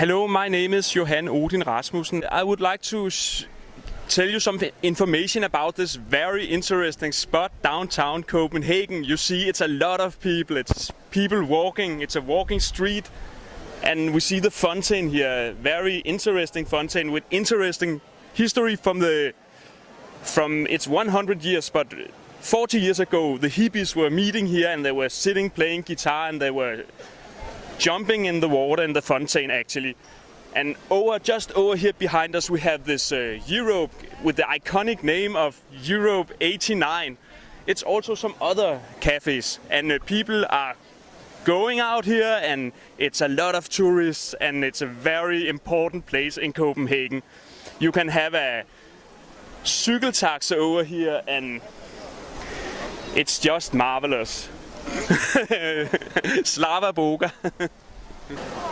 Hello, my name is Johan Odin Rasmussen. I would like to tell you some information about this very interesting spot downtown Copenhagen. You see, it's a lot of people. It's people walking. It's a walking street. And we see the fountain here, very interesting fountain with interesting history from the from it's 100 years, but 40 years ago the hippies were meeting here and they were sitting playing guitar and they were jumping in the water in the fountain actually. And over just over here behind us we have this uh, Europe with the iconic name of Europe 89. It's also some other cafes and uh, people are going out here and it's a lot of tourists and it's a very important place in Copenhagen. You can have a cykeltaxa over here and it's just marvelous. Slava Boga.